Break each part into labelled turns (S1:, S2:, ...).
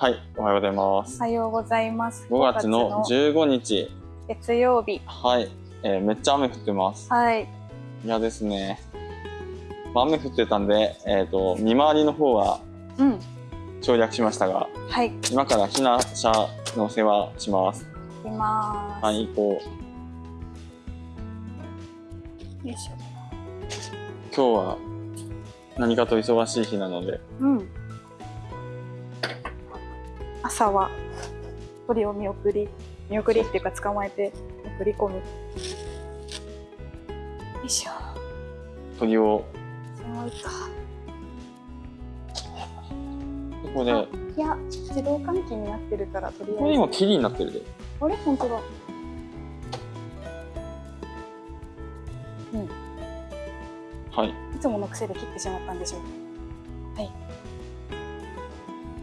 S1: はい、おはようございます。
S2: おはようございます。
S1: 5月の15日、
S2: 月曜日。
S1: はい、えーめっちゃ雨降ってます。
S2: はい。
S1: いやですね、まあ雨降ってたんで、えっ、と、見回りの方は
S2: うん。
S1: 省略しましたが、
S2: はい。
S1: 今から避難者の世話します。
S2: 行きまーす。
S1: はい、行こう。
S2: よいしょ。
S1: 今日は何かと忙しい日なので、
S2: うん。朝は鳥を見送り、見送りっていうか捕まえて送り込む。よいしょ。
S1: 鳥を、
S2: 寒いか。
S1: ここで、
S2: あいや、自動換気になってるから、とりあえず。
S1: これ今霧になってるで。
S2: あれ？本当だ。
S1: はい。い
S2: いつもの癖で切ってしまったんでしょう。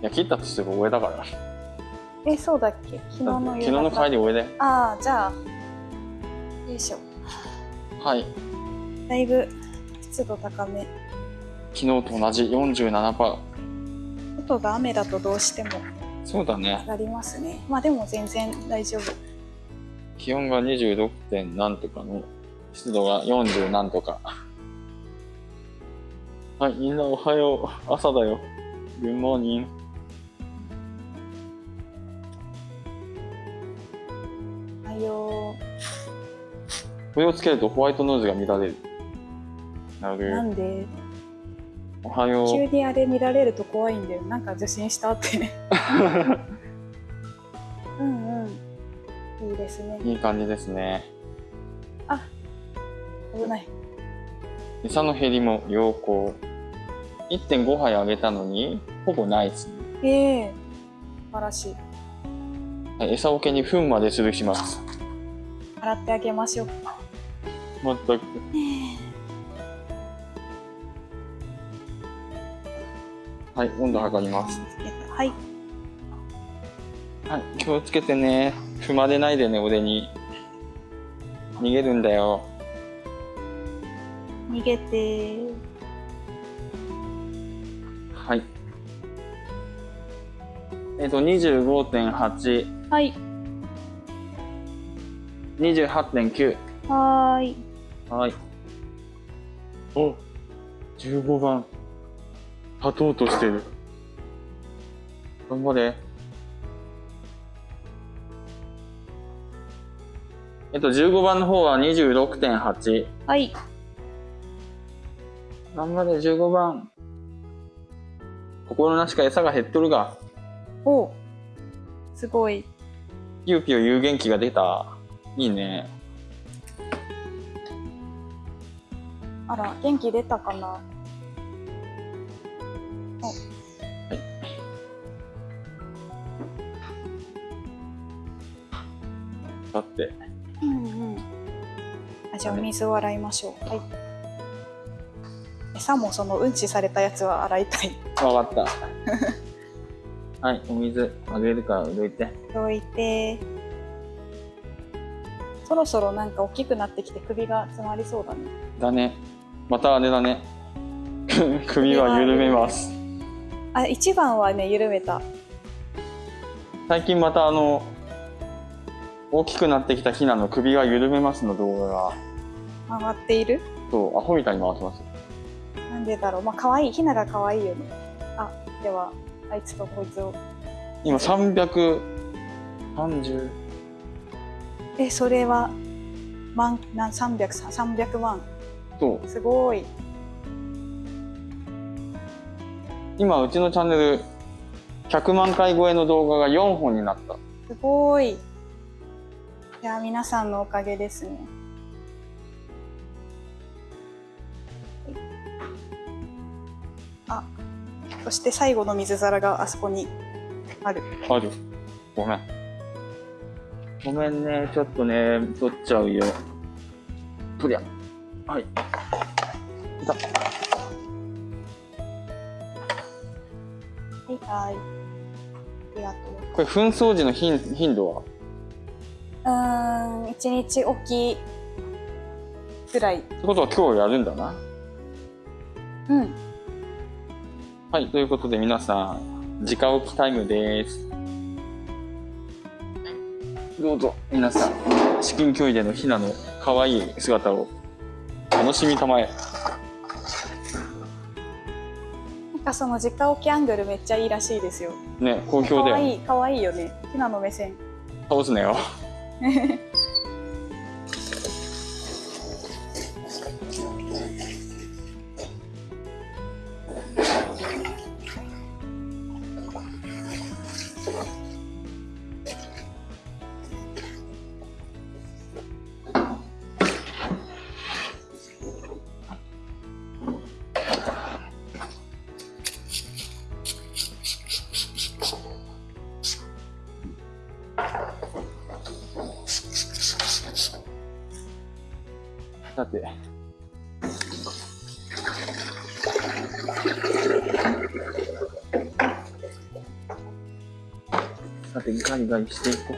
S1: や、切ったとしても上だから。
S2: え、そうだっけ？昨日の
S1: 昨日の帰り上で。
S2: ああ、じゃあ、よいしょ。
S1: はい。
S2: だいぶ湿度高め。
S1: 昨日と同じ47%。
S2: 外が雨だとどうしても
S1: そうだね
S2: 上。がりますね。まあでも全然大丈夫。
S1: 気温が 26. 点何とかの湿度が40何とかはいみんなおはよう朝だよ Good morning
S2: はよ
S1: これをつけるとホワイトノイズが乱れるな
S2: う。な
S1: る
S2: んで、
S1: おはよ
S2: 急
S1: う
S2: にあれ見られると怖いんだよ。なんか受信したって。うんうん。いいですね。
S1: いい感じですね
S2: 危ない。
S1: 餌の減りも良好1.5杯あげたのにほぼないですね
S2: ええ素晴らしい。
S1: はい餌桶に糞までするします
S2: 洗ってあげましょう。
S1: まったくはい温度測ります
S2: はい。
S1: はい、気をつけてね。踏まれないでね、俺に。逃げるんだよ。
S2: 逃げて。
S1: はい。えっと、25.8、
S2: はい。
S1: 28.9。
S2: はーい。
S1: はい。お、15番。立とうとしてる。頑張れ。えっと、15番の方は26.8。
S2: はい。
S1: 頑張れ、15番。心なしか餌が減っとるが、
S2: おすごい。
S1: ピヨピヨ有元気が出た。いいね。
S2: あら、元気出たかな？
S1: だって。
S2: うんうん。あじゃあお水を洗いましょう。はい。餌もそのうんちされたやつは洗いたい。
S1: わかった。はい、お水あげるからどいて。
S2: どいて。そろそろなんか大きくなってきて首が詰まりそうだね。
S1: だね。またあれだね。首は緩めます。
S2: あ、一番はね、緩めた。
S1: 最近またあの、大きくなってきたヒナの首が緩めますの動画が、
S2: 回っている？
S1: そう、アホみたいに回ってます。
S2: なんでだろう。まあ、可愛い。ひなが可愛いよね。あ、では、あいつとこいつを。
S1: 今330、
S2: え、それは、万、なん、300、300万。
S1: そう。
S2: すごい。
S1: 今うちのチャンネル100万回超えの動画が4本になった。
S2: すごい。いや、皆さんのおかげですね。あ、そして最後の水皿があそこにある。
S1: ある。ごめん。ごめんね。ちょっとね、取っちゃうよ。とりゃ。はい。いた。
S2: はい、はい。ありがと
S1: これ、紛争時の頻頻度は？
S2: う。ん、一日おきくらい。
S1: ってことは今日やるんだな。
S2: うん。
S1: はい。ということで皆さん、直置きタイムです。どうぞ、皆さん、至近距離でのひなの可愛い姿を楽しみたまえ。
S2: なんかその直置きアングルめっちゃいいらしいですよ
S1: ね、好評だよね。
S2: かわいいかわいいよねひなの目線
S1: 倒すなよ。ガリガリしていこ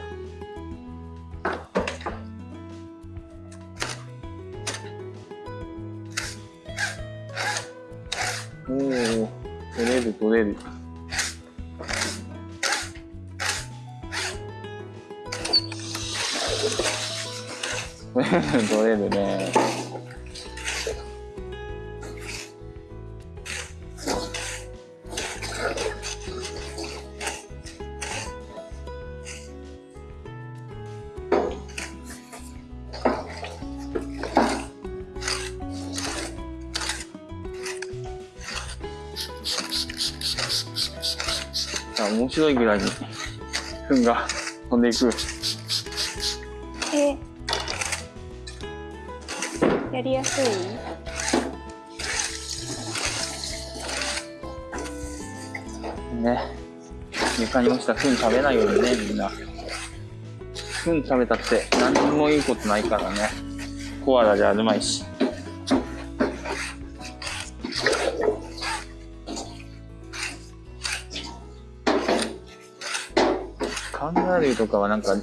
S1: う。おお、取れる取れる。取れるね。面白いぐらいに糞が飛んでいく。
S2: えやりやすい？
S1: ね。床に落ちた糞食べないようにね、みんな。糞食べたって何にもいいことないからね。コアラじゃあるまいし。カンガルーとかはなんか、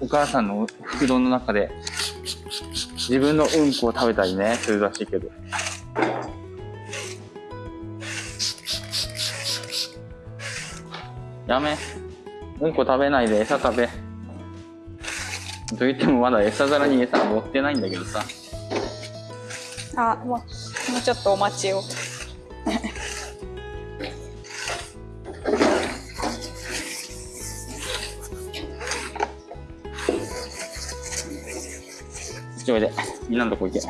S1: お母さんの袋の中で自分のうんこを食べたりね、するらしいけど。やめ。うんこ食べないで餌食べ。と言ってもまだ餌皿に餌持ってないんだけどさ。
S2: あもうもうちょっとお待ちを
S1: ちょいで、みんなのとこ行け。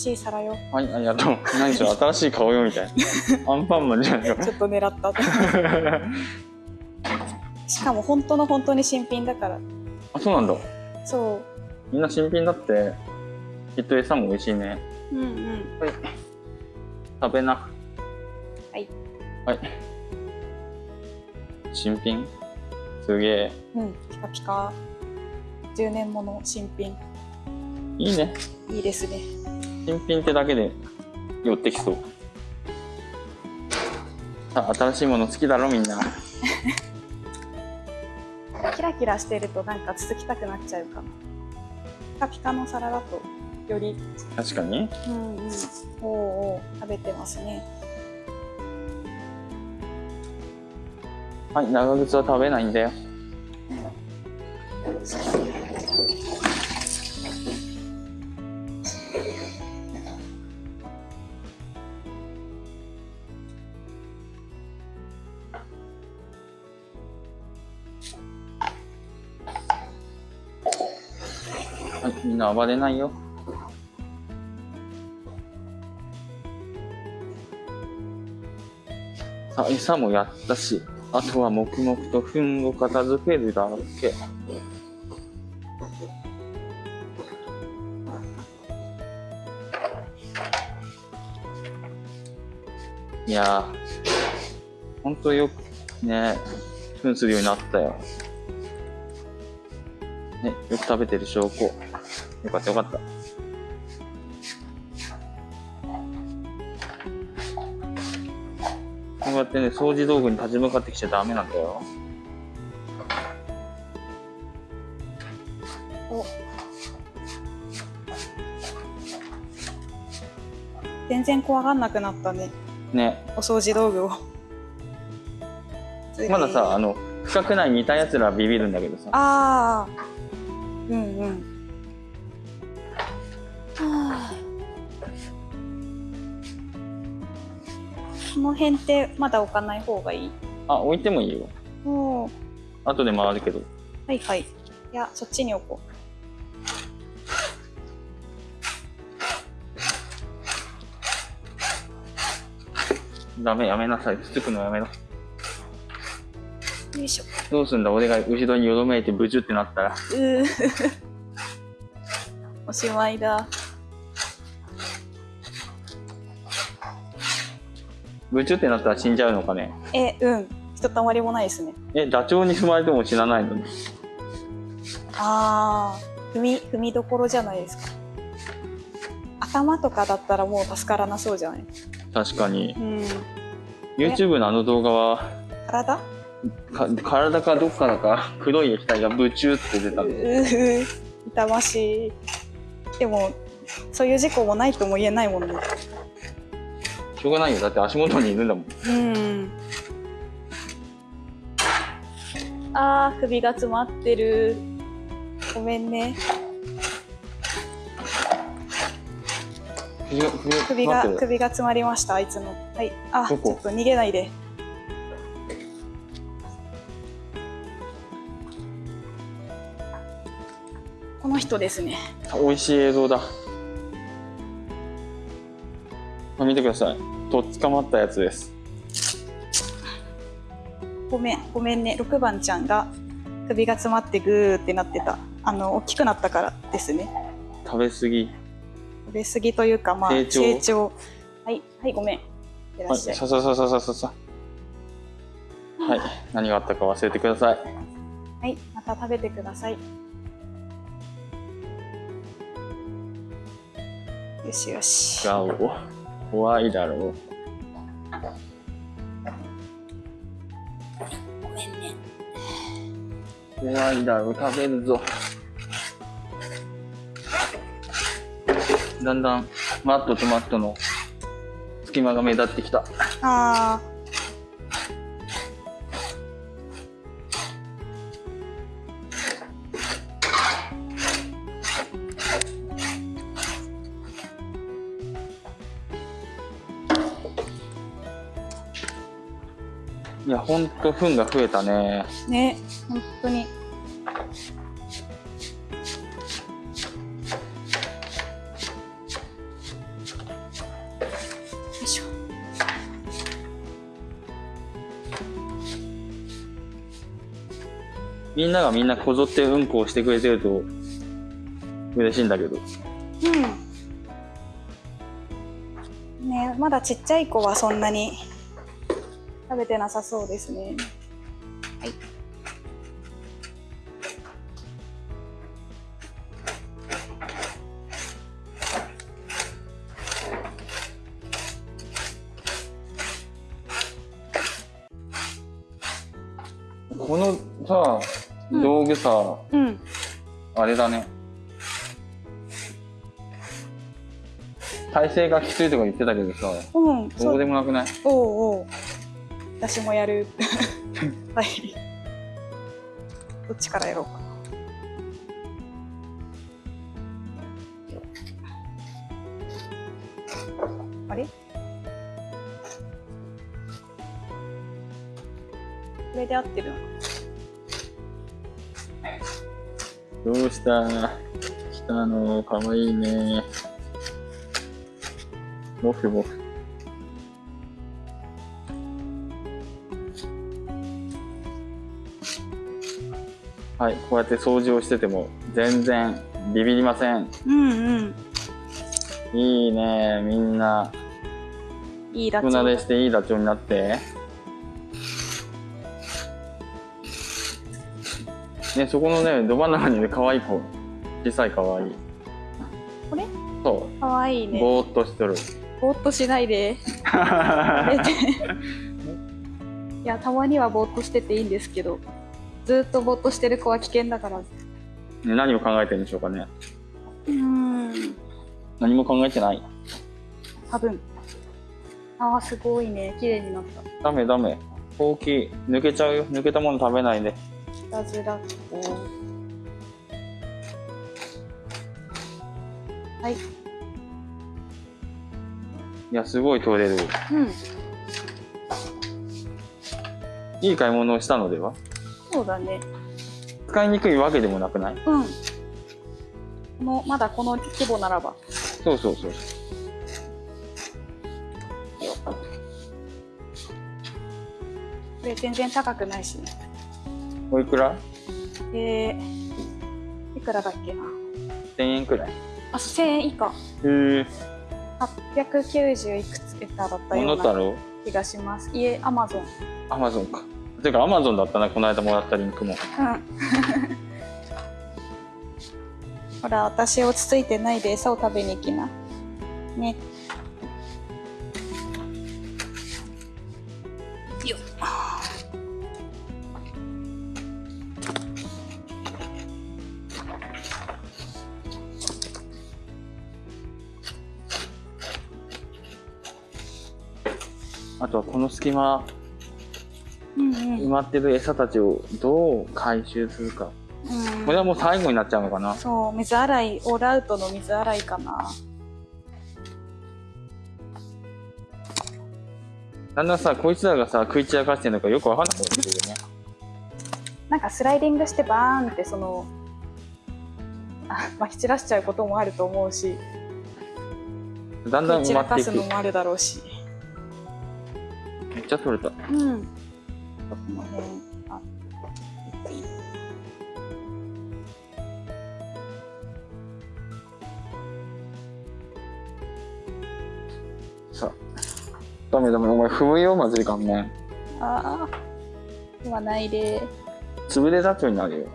S2: しい皿よ
S1: はい、ありがとう。何しろ新しい顔よみたいな。アンパンマンじゃないか。
S2: ちょっと狙った しかも本当の本当に新品だから
S1: あ、そうなんだ。
S2: そ
S1: みんな新品だって、きっと餌も美味しいね。
S2: ううんうん
S1: はい。食べな。
S2: はい。
S1: はい。新品？すげえ。
S2: うんピカピカ10年もの新品
S1: いいね。
S2: いいですね
S1: 新品ってだけで寄ってきそう。さあ、新しいもの好きだろ、みんな。
S2: キラキラしてるとなんか続きたくなっちゃうかなピカピカの皿だとより
S1: 確かに。
S2: うんうんおうおう食べてますね
S1: はい、長靴は食べないんだよ。みんな暴れないよ。さあ、餌もやったし、あとは黙々と糞を片付けるだけ。いやー、ほんとよくね、糞するようになったよ。ね、よく食べてる証拠。よかったよかった。こうやってね、掃除道具に立ち向かってきちゃダメなんだよ。
S2: お。全然怖がんなくなったね。
S1: ね、
S2: お掃除道具を。
S1: まださ、あの、深くない似た奴らはビビるんだけどさ。
S2: ああうんうんこの辺ってまだ置かない方がいい？
S1: あ、置いてもいいよ。
S2: おー
S1: 後で回るけど。
S2: はいはいいやそっちに置こ
S1: ダメ、やめなさい。つつくのやめろ。
S2: うよいしょ
S1: どうすんだ？俺が後ろによろめいてブチュってなったら。
S2: うー おしまいだ
S1: ブチュってなったら死んじゃうのかね？
S2: えうん。ひとたまりもないですね。
S1: え、ダチョウに踏まれても死なないの？に。
S2: ああ踏み踏みどころじゃないですか。頭とかだったらもう助からなそうじゃない？
S1: 確かに。
S2: うん。
S1: YouTube のあの動画は、
S2: 体？
S1: か体かどっからか黒い液体がブチュって出たん
S2: 痛ましい。でもそういう事故もないとも言えないもんね
S1: しょうがないよ。だって足元にいるんだもん。
S2: うん。あー首が詰まってる。ごめんね。
S1: 首が、首
S2: 首が首が詰まりましたあいつのはい。あちょっと逃げないで。この人ですね。
S1: 美味しい映像だ。あ見てください。とっ捕まったやつです。
S2: ごめんごめんね6番ちゃんが首が詰まってグーってなってたあの大きくなったからですね
S1: 食べ過ぎ。
S2: 食べ過ぎというかまあ
S1: 成長
S2: はいはいごめんいら
S1: はい、
S2: っしゃい、
S1: さささささささ。はい、何があったか忘れてください。
S2: はい、また食べてくださいよしよし
S1: ガオ。怖いだろう。怖いだろう、食べるぞ。だんだんマットとマットの隙間が目立ってきた。
S2: あ
S1: いや、ほんと糞が増えたね。
S2: ーね本当によいしょ
S1: みんながみんなこぞってうんこをしてくれてると嬉しいんだけど。
S2: うんねまだちっちゃい子はそんなに食べてなさそうですね。はい。
S1: このさ、
S2: うん。
S1: 道具さ、
S2: うん。
S1: あれだね。体勢がきついとか言ってたけどさ、
S2: うん。
S1: ど
S2: う
S1: でもなくない？
S2: おうおう私もやる。はい。どっちからやろうかな。あれ？これで合ってるの？か
S1: どうした？来たの？かわいいね。ボフボフ。はい、こうやって掃除をしてても全然ビビりません。
S2: うんうん
S1: いいね、みんない
S2: いラ
S1: 少なでしていいダチョウになって。ね、そこのね、ど真ん中にいる可愛い子。小さい可愛い。
S2: これ？
S1: そ
S2: かわいいうね
S1: ぼーっとしとる。
S2: ぼーっとしないでやめていやたまにはぼーっとしてていいんですけどずっとぼーっとしてる子は危険だから
S1: ね何を考えてるんでしょうかね。
S2: うーん
S1: 何も考えてない。
S2: 多分あーすごいね綺麗になった
S1: ダメダメ。大きい。抜けちゃうよ。抜けたもの食べないで。
S2: いたずらっ子はい
S1: いや、すごい取れる。
S2: うん
S1: いい買い物をしたのでは？
S2: そうだね。
S1: 使いにくいわけでもなくない？
S2: うん。このまだこの規模ならば。
S1: そうそうそう。
S2: これ全然高くないしね。
S1: おいくら？
S2: えー、いくらだっけな
S1: ?1000 円くらい。
S2: あ1000円以下。
S1: へえ。
S2: 890いくつ桁だった
S1: モ
S2: ような気がします。いえアマゾン。
S1: アマゾンか。てか、アマゾンだったな、この間もらったリンクも。
S2: うん。ほら私落ち着いてないで餌を食べに行きな。ね。よっ。
S1: あとはこの隙間、まってる餌たちをどう回収するか。
S2: うん、
S1: これはもう最後になっちゃうのかな。
S2: そう水洗いオールアウトの水洗いかな
S1: だんだんさ、こいつらがさ、食い散らかしてるのかよくわかんなくなってくるよね。
S2: なんかスライディングしてバーンってその あまき散らしちゃうこともあると思うし
S1: だんだん埋まっていく。
S2: すのもあるだろうし
S1: めっちゃ取れた。
S2: うんこの辺あ
S1: さあ。ダメダメ、お前踏むよ、まずいかんね。
S2: あーではないで
S1: 潰れダチョウになるよ。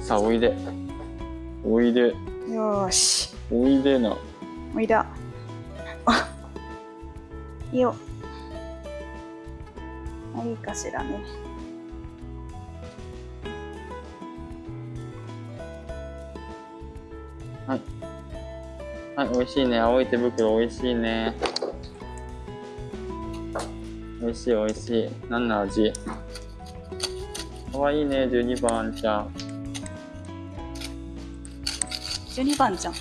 S1: さあ、おいで。おいで。
S2: よーし
S1: おいでな。
S2: おいだあいいよあいいかしらね
S1: はい、美味しいね。青い手袋美味しいね。美味しい美味しい。何の味？かわいいね、12番ちゃん。
S2: 12番じゃん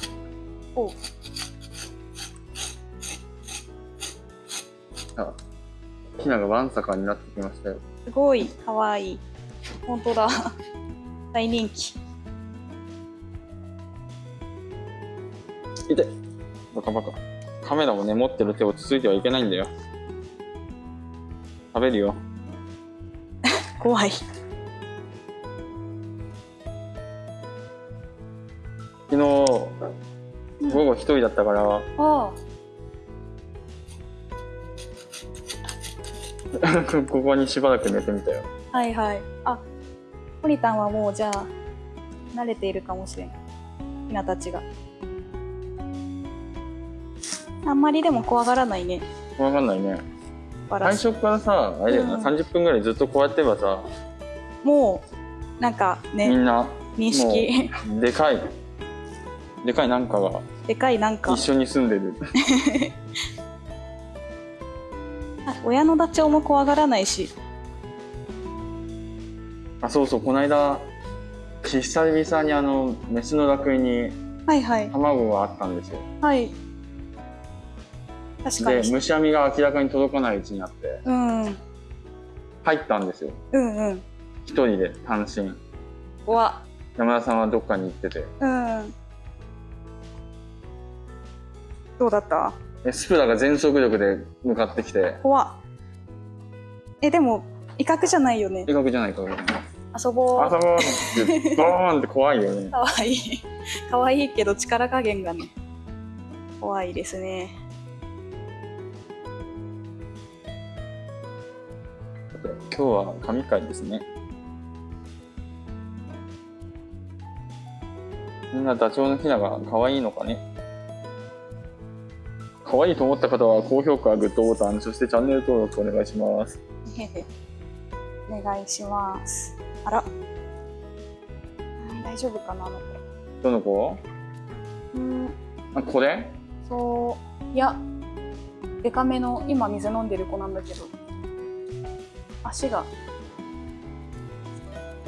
S2: おう
S1: ひながわんさかになってきましたよ。
S2: すごいかわいい本当だ 大人気
S1: いてバカバカ。カメラもね、持ってる手をつついてはいけないんだよ。食べるよ。
S2: 怖い
S1: 昨日、午後一人だったから、
S2: ああ
S1: ここにしばらく寝てみたよ。
S2: はいはい。あポリタンはもうじゃあ慣れているかもしれん。ひなたちが。あんまりでも怖がらないね。
S1: わかんないね。最初からさ、あれだよな、
S2: うん。
S1: 30分ぐらいずっとこうやってばさ、
S2: もうなんかね
S1: みんな、
S2: 認識。
S1: でかい、でかいなんかが
S2: でかいなんか。
S1: 一緒に住んでる。
S2: あ親のダチョウも怖がらないし。
S1: あ、そうそう、この間、久々にあの、メスの楽園に
S2: はいはい。
S1: 卵があったんですよ。
S2: はい。確か
S1: で、
S2: に
S1: 虫網が明らかに届かないうちにあって、
S2: うん。うん
S1: 入ったんですよ。
S2: うん
S1: 一人で単身。
S2: 怖
S1: 山田さんはどっかに行ってて。
S2: うん。どうだった？
S1: えスプラが全速力で向かってきて、
S2: 怖えでも威嚇じゃないよね。
S1: 威嚇じゃないか。
S2: 遊ぼう。
S1: 朝ごはんって、ドーンって怖いよね。
S2: かわい。いかわいいけど力加減がね怖いですね。
S1: 今日は神回ですね。みんなダチョウのヒナが可愛いのかね可愛いと思った方は高評価、グッドボタン、そしてチャンネル登録お願いします。
S2: お願いします。あら。うん大丈夫かなあの子。
S1: どの子？
S2: うん。
S1: あ、これ？
S2: そう。いや。デカめの今水飲んでる子なんだけど。足が。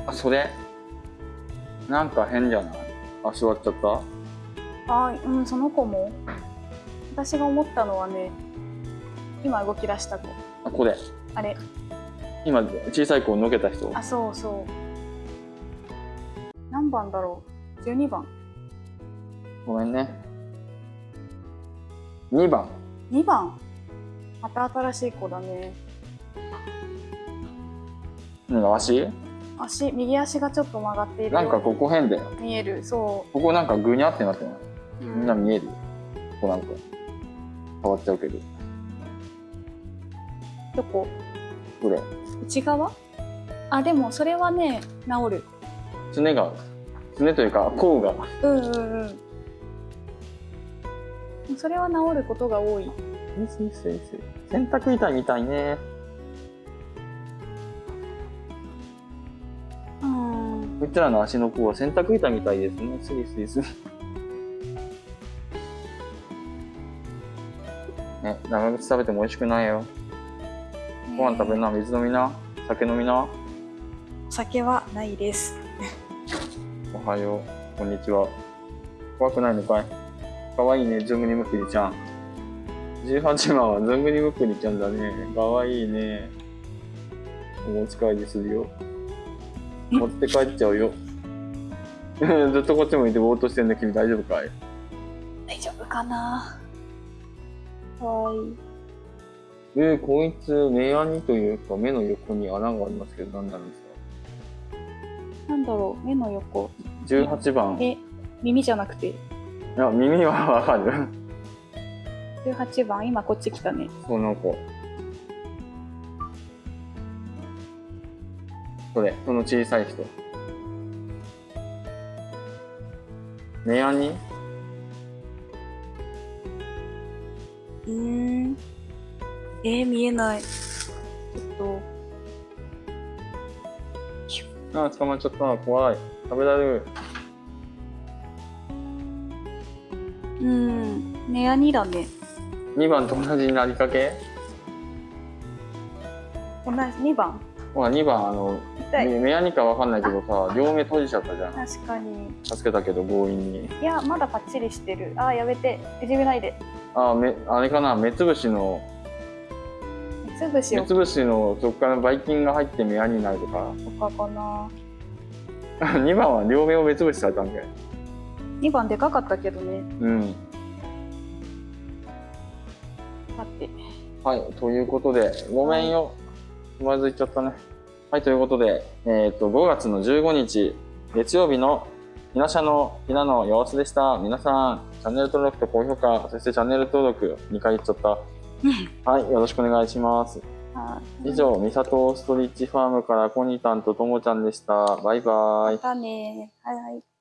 S1: あ、それ？なんか変じゃない？あ、座っちゃった？
S2: あうんその子も私が思ったのはね今動き出した子
S1: あ、これ。
S2: あれ
S1: 今、小さい子をのけた人。
S2: あそうそう何番だろう？12番
S1: ごめんね。2番。
S2: 2番また新しい子だね
S1: うん、足？
S2: 足右足がちょっと曲がっている
S1: なんかここ変だよ。
S2: 見えるそ
S1: ここなんかぐにゃってなってない？
S2: う、
S1: みんな見える？ここなんか。変わっちゃうけど。
S2: どこ？
S1: これ。
S2: 内側？あでもそれはね治る
S1: すねが、すねというか、甲が。
S2: うんうんうんそれは治ることが多い
S1: 洗濯板みたいね。
S2: うん
S1: うちらの足の甲は洗濯板みたいですね。スリスリスリ。ね、長靴食べても美味しくないよ。ご飯食べな、水飲みな、酒飲みな。
S2: お酒はないです
S1: おはよう、こんにちは。怖くないのかい？かわいいね、ずんぐりむっくりちゃん。18番はずんぐりむっくりちゃんだね。かわいいね。お持ち帰りするよ。持って帰っちゃうよ。ずっとこっち向いてぼーっとしてんだ君大丈夫かい？
S2: 大丈夫かなかわいい
S1: えー、こいつ、目やにというか目の横に穴がありますけど何なんですか？
S2: なんだろう目の横
S1: ?18 番。い
S2: え耳じゃなくて？
S1: や、耳はわかる。
S2: 18番今こっち来たね
S1: その子。それ、その小さい人。目やに
S2: うーん。えー、見えない。ちょっと。
S1: あ、捕まっちゃった。怖い。食べられる。
S2: うん。目やにだね。
S1: 2番と同じになりかけ？
S2: 同じ2番？
S1: ほら、2番、あの、目目やにかわかんないけどさ、両目閉じちゃったじゃん。
S2: 確かに。
S1: 助けたけど強引に。
S2: いやまだパッチリしてる。あーやめて。いじめないで
S1: あ、め、あれかな、目つぶしの、
S2: 目つぶしを
S1: 目つぶしのそこからばい菌が入って目やになるとか。
S2: とかかな
S1: 2番は両目を目つぶしされたんだよ。
S2: 2番でかかったけどね
S1: うん。
S2: 待って
S1: はい、ということで、ごめんよ。つまずいちゃったね。はい、ということで、えっ、と、5月の15日、月曜日のひなしゃのひなの様子でした。皆さん、チャンネル登録と高評価、そしてチャンネル登録2回言っちゃった。はい、よろしくお願いします。
S2: あ
S1: 以上、みさとストリッチファームからコニタンとともちゃんでした。バイバイ
S2: ま。たねはいはい